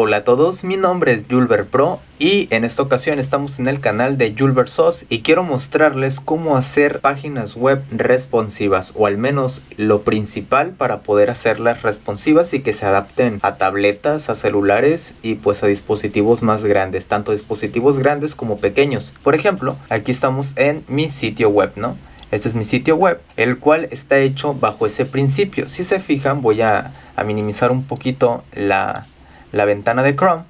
Hola a todos, mi nombre es Julber Pro y en esta ocasión estamos en el canal de Julber SOS y quiero mostrarles cómo hacer páginas web responsivas o al menos lo principal para poder hacerlas responsivas y que se adapten a tabletas, a celulares y pues a dispositivos más grandes, tanto dispositivos grandes como pequeños. Por ejemplo, aquí estamos en mi sitio web, ¿no? Este es mi sitio web, el cual está hecho bajo ese principio. Si se fijan, voy a, a minimizar un poquito la, la ventana de Chrome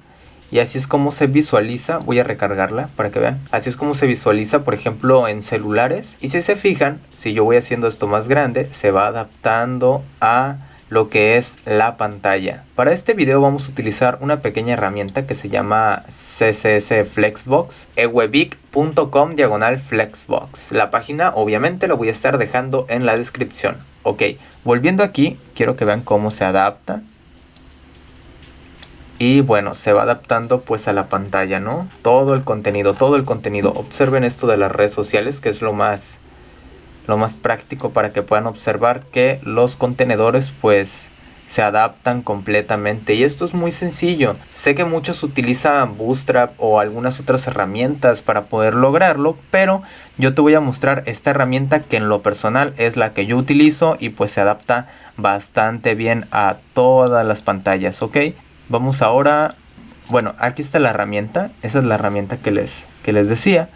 y así es como se visualiza, voy a recargarla para que vean, así es como se visualiza por ejemplo en celulares y si se fijan, si yo voy haciendo esto más grande, se va adaptando a lo que es la pantalla. Para este video vamos a utilizar una pequeña herramienta que se llama CSS Flexbox, ewebic.com diagonal flexbox. La página obviamente lo voy a estar dejando en la descripción. Ok, volviendo aquí, quiero que vean cómo se adapta y bueno, se va adaptando pues a la pantalla, ¿no? Todo el contenido, todo el contenido. Observen esto de las redes sociales que es lo más, lo más práctico para que puedan observar que los contenedores pues se adaptan completamente y esto es muy sencillo. Sé que muchos utilizan Bootstrap o algunas otras herramientas para poder lograrlo, pero yo te voy a mostrar esta herramienta que en lo personal es la que yo utilizo y pues se adapta bastante bien a todas las pantallas, ¿ok? Vamos ahora, bueno, aquí está la herramienta, esa es la herramienta que les, que les decía.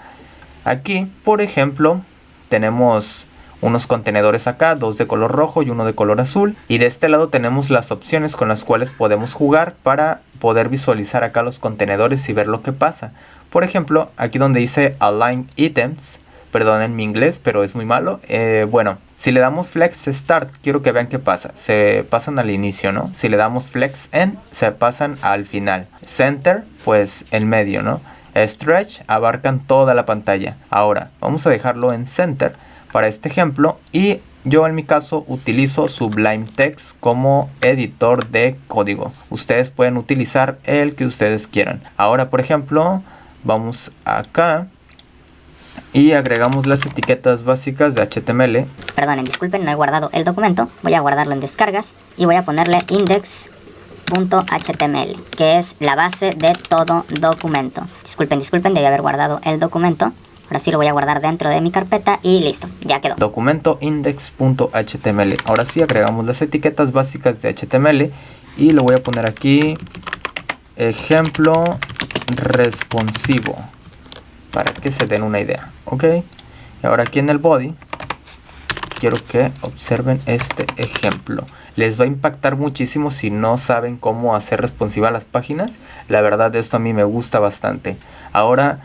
Aquí, por ejemplo, tenemos unos contenedores acá, dos de color rojo y uno de color azul. Y de este lado tenemos las opciones con las cuales podemos jugar para poder visualizar acá los contenedores y ver lo que pasa. Por ejemplo, aquí donde dice Align Items, perdonen mi inglés, pero es muy malo. Eh, bueno, si le damos flex start, quiero que vean qué pasa. Se pasan al inicio, ¿no? Si le damos flex end, se pasan al final. Center, pues el medio, ¿no? Stretch, abarcan toda la pantalla. Ahora, vamos a dejarlo en center para este ejemplo. Y yo en mi caso utilizo Sublime Text como editor de código. Ustedes pueden utilizar el que ustedes quieran. Ahora, por ejemplo, vamos acá y agregamos las etiquetas básicas de HTML. Perdonen, disculpen, no he guardado el documento. Voy a guardarlo en descargas y voy a ponerle index.html, que es la base de todo documento. Disculpen, disculpen, debí haber guardado el documento. Ahora sí lo voy a guardar dentro de mi carpeta y listo, ya quedó. Documento index.html. Ahora sí agregamos las etiquetas básicas de HTML y lo voy a poner aquí ejemplo responsivo para que se den una idea ok. Y ahora aquí en el body quiero que observen este ejemplo. Les va a impactar muchísimo si no saben cómo hacer responsiva las páginas. La verdad esto a mí me gusta bastante. Ahora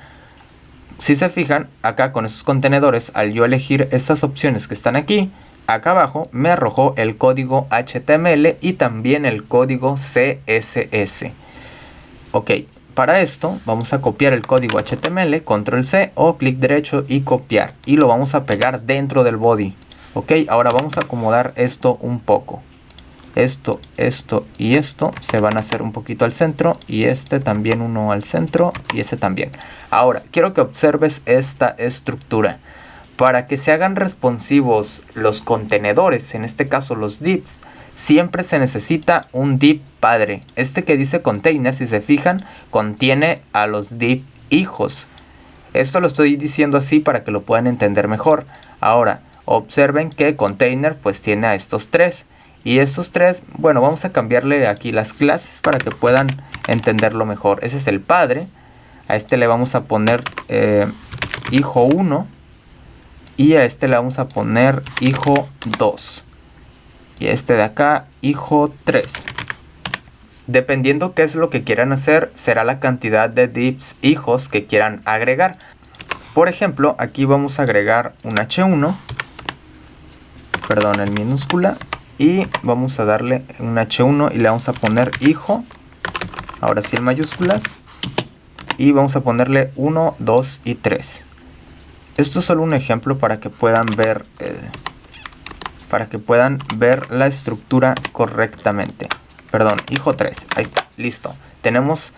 si se fijan acá con esos contenedores al yo elegir estas opciones que están aquí acá abajo me arrojó el código HTML y también el código CSS ok para esto vamos a copiar el código HTML, control C o clic derecho y copiar. Y lo vamos a pegar dentro del body. Ok, ahora vamos a acomodar esto un poco. Esto, esto y esto se van a hacer un poquito al centro. Y este también uno al centro y este también. Ahora, quiero que observes esta estructura. Para que se hagan responsivos los contenedores, en este caso los divs, siempre se necesita un div padre. Este que dice container, si se fijan, contiene a los div hijos. Esto lo estoy diciendo así para que lo puedan entender mejor. Ahora, observen que container pues tiene a estos tres. Y estos tres, bueno, vamos a cambiarle aquí las clases para que puedan entenderlo mejor. Ese es el padre. A este le vamos a poner eh, hijo 1 y a este le vamos a poner hijo 2 y este de acá hijo 3 dependiendo qué es lo que quieran hacer será la cantidad de divs hijos que quieran agregar. Por ejemplo aquí vamos a agregar un h1 perdón en minúscula y vamos a darle un h1 y le vamos a poner hijo ahora sí en mayúsculas y vamos a ponerle 1, 2 y 3 esto es solo un ejemplo para que puedan ver eh, para que puedan ver la estructura correctamente. Perdón, hijo 3. Ahí está, listo. Tenemos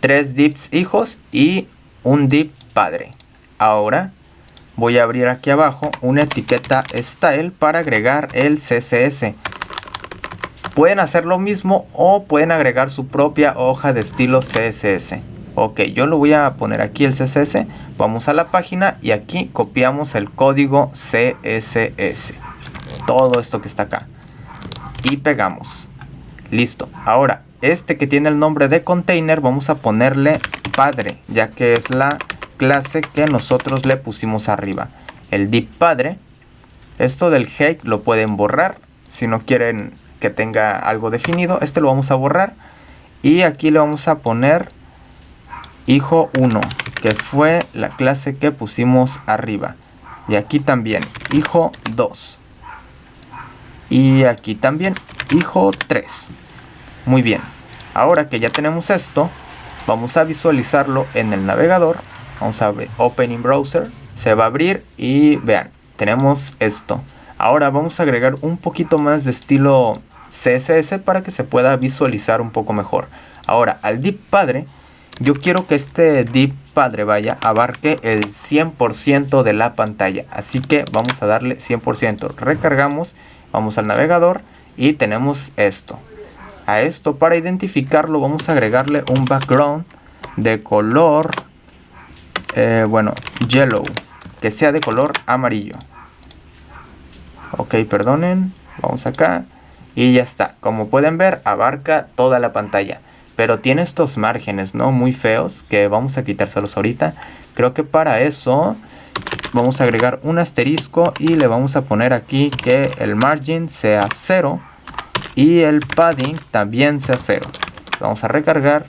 tres dips hijos y un dip padre. Ahora voy a abrir aquí abajo una etiqueta style para agregar el CSS. Pueden hacer lo mismo o pueden agregar su propia hoja de estilo CSS. Ok, yo lo voy a poner aquí el CSS. Vamos a la página y aquí copiamos el código CSS. Todo esto que está acá. Y pegamos. Listo. Ahora, este que tiene el nombre de container, vamos a ponerle padre, ya que es la clase que nosotros le pusimos arriba. El div padre. Esto del hate lo pueden borrar si no quieren que tenga algo definido. Este lo vamos a borrar. Y aquí le vamos a poner hijo 1, que fue la clase que pusimos arriba. Y aquí también hijo 2. Y aquí también hijo 3. Muy bien. Ahora que ya tenemos esto, vamos a visualizarlo en el navegador. Vamos a ver Open in Browser. Se va a abrir y vean, tenemos esto. Ahora vamos a agregar un poquito más de estilo CSS para que se pueda visualizar un poco mejor. Ahora, al div padre, yo quiero que este div padre vaya abarque el 100% de la pantalla. Así que vamos a darle 100%. Recargamos, vamos al navegador y tenemos esto. A esto para identificarlo vamos a agregarle un background de color, eh, bueno, yellow, que sea de color amarillo. Ok, perdonen, vamos acá y ya está. Como pueden ver, abarca toda la pantalla. Pero tiene estos márgenes, ¿no? Muy feos, que vamos a quitárselos ahorita. Creo que para eso vamos a agregar un asterisco y le vamos a poner aquí que el margin sea 0 y el padding también sea 0. Vamos a recargar,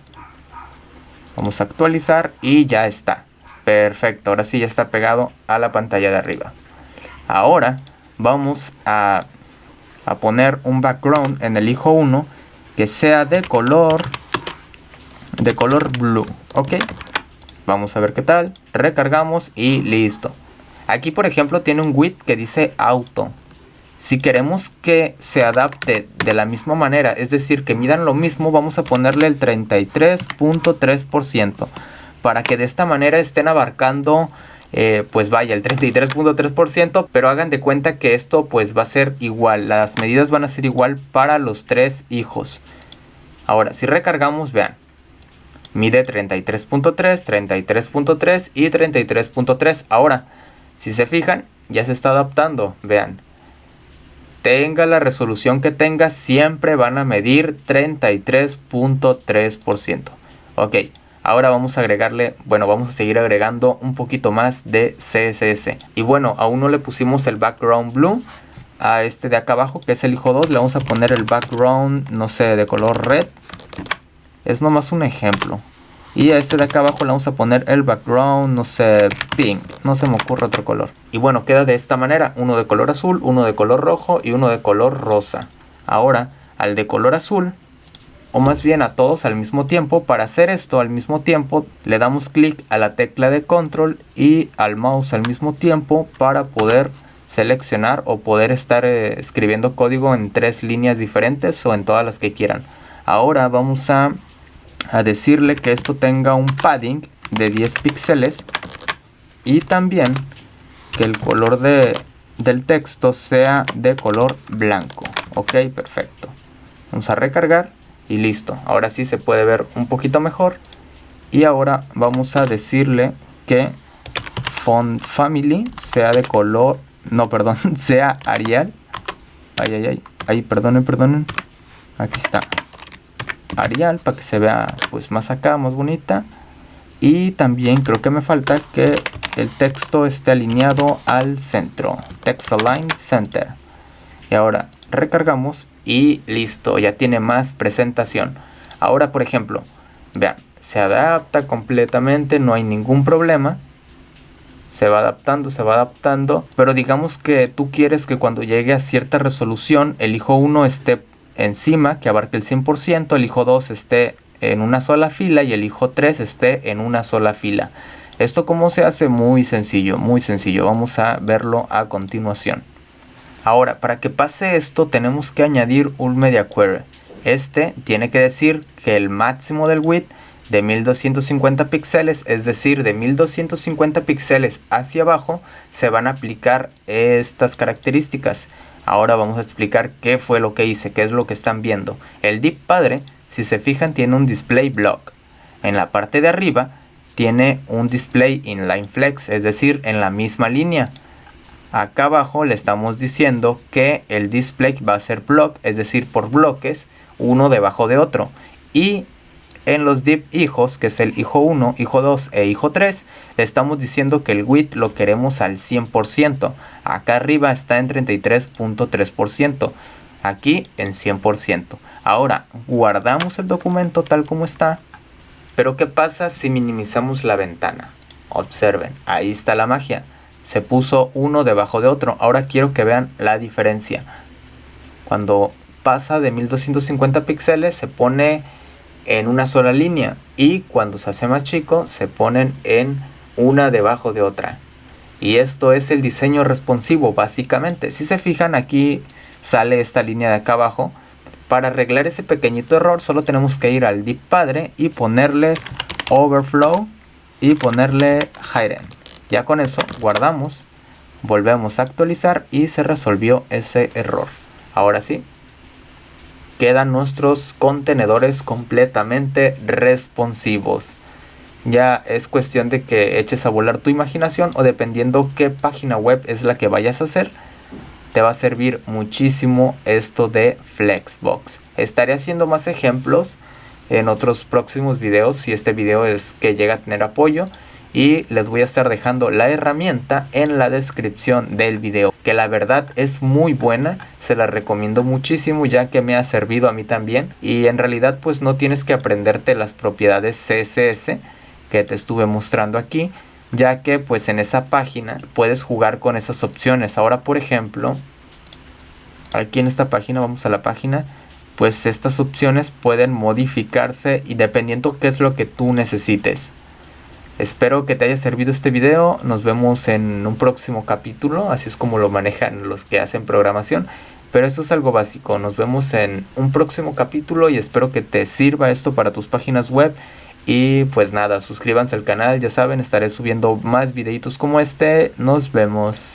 vamos a actualizar y ya está. Perfecto, ahora sí ya está pegado a la pantalla de arriba. Ahora vamos a, a poner un background en el hijo 1 que sea de color de color blue, ¿ok? Vamos a ver qué tal. Recargamos y listo. Aquí, por ejemplo, tiene un width que dice auto. Si queremos que se adapte de la misma manera, es decir, que midan lo mismo, vamos a ponerle el 33.3% para que de esta manera estén abarcando, eh, pues vaya, el 33.3%, pero hagan de cuenta que esto pues va a ser igual, las medidas van a ser igual para los tres hijos. Ahora, si recargamos, vean, mide 33.3, 33.3 y 33.3. Ahora, si se fijan, ya se está adaptando. Vean, tenga la resolución que tenga, siempre van a medir 33.3%. Ok, ahora vamos a agregarle, bueno, vamos a seguir agregando un poquito más de CSS. Y bueno, aún no le pusimos el background blue a este de acá abajo, que es el hijo 2. Le vamos a poner el background, no sé, de color red. Es nomás un ejemplo. Y a este de acá abajo le vamos a poner el background, no sé, pink. No se me ocurre otro color. Y bueno, queda de esta manera. Uno de color azul, uno de color rojo y uno de color rosa. Ahora, al de color azul, o más bien a todos al mismo tiempo. Para hacer esto al mismo tiempo, le damos clic a la tecla de control y al mouse al mismo tiempo para poder seleccionar o poder estar eh, escribiendo código en tres líneas diferentes o en todas las que quieran. Ahora vamos a a decirle que esto tenga un padding de 10 píxeles y también que el color de, del texto sea de color blanco. Ok, perfecto. Vamos a recargar y listo. Ahora sí se puede ver un poquito mejor. Y ahora vamos a decirle que font family sea de color, no, perdón, sea Arial. Ay, ay, ay, ay, perdonen, perdonen. Aquí está. Arial para que se vea pues más acá, más bonita. Y también creo que me falta que el texto esté alineado al centro. Text Align Center. Y ahora recargamos y listo, ya tiene más presentación. Ahora, por ejemplo, vean, se adapta completamente, no hay ningún problema. Se va adaptando, se va adaptando. Pero digamos que tú quieres que cuando llegue a cierta resolución, el hijo 1 esté encima que abarque el 100%, el hijo 2 esté en una sola fila y el hijo 3 esté en una sola fila. Esto como se hace muy sencillo, muy sencillo. Vamos a verlo a continuación. Ahora, para que pase esto tenemos que añadir un media query. Este tiene que decir que el máximo del width de 1250 píxeles, es decir, de 1250 píxeles hacia abajo, se van a aplicar estas características. Ahora vamos a explicar qué fue lo que hice, qué es lo que están viendo. El div padre, si se fijan, tiene un display block. En la parte de arriba tiene un display inline flex, es decir, en la misma línea. Acá abajo le estamos diciendo que el display va a ser block, es decir, por bloques, uno debajo de otro. Y en los div hijos, que es el hijo 1, hijo 2 e hijo 3, le estamos diciendo que el width lo queremos al 100%. Acá arriba está en 33.3%. Aquí en 100%. Ahora, guardamos el documento tal como está. Pero ¿qué pasa si minimizamos la ventana? Observen, ahí está la magia. Se puso uno debajo de otro. Ahora quiero que vean la diferencia. Cuando pasa de 1250 píxeles se pone en una sola línea y cuando se hace más chico se ponen en una debajo de otra. Y esto es el diseño responsivo básicamente. Si se fijan aquí sale esta línea de acá abajo. Para arreglar ese pequeñito error solo tenemos que ir al div padre y ponerle overflow y ponerle hidden. Ya con eso guardamos, volvemos a actualizar y se resolvió ese error. Ahora sí, quedan nuestros contenedores completamente responsivos. Ya es cuestión de que eches a volar tu imaginación o dependiendo qué página web es la que vayas a hacer, te va a servir muchísimo esto de Flexbox. Estaré haciendo más ejemplos en otros próximos videos si este video es que llega a tener apoyo y les voy a estar dejando la herramienta en la descripción del video que la verdad es muy buena se la recomiendo muchísimo ya que me ha servido a mí también y en realidad pues no tienes que aprenderte las propiedades CSS que te estuve mostrando aquí ya que pues en esa página puedes jugar con esas opciones. Ahora por ejemplo aquí en esta página vamos a la página pues estas opciones pueden modificarse y dependiendo qué es lo que tú necesites Espero que te haya servido este video. Nos vemos en un próximo capítulo. Así es como lo manejan los que hacen programación. Pero esto es algo básico. Nos vemos en un próximo capítulo y espero que te sirva esto para tus páginas web. Y pues nada, suscríbanse al canal. Ya saben, estaré subiendo más videitos como este. Nos vemos.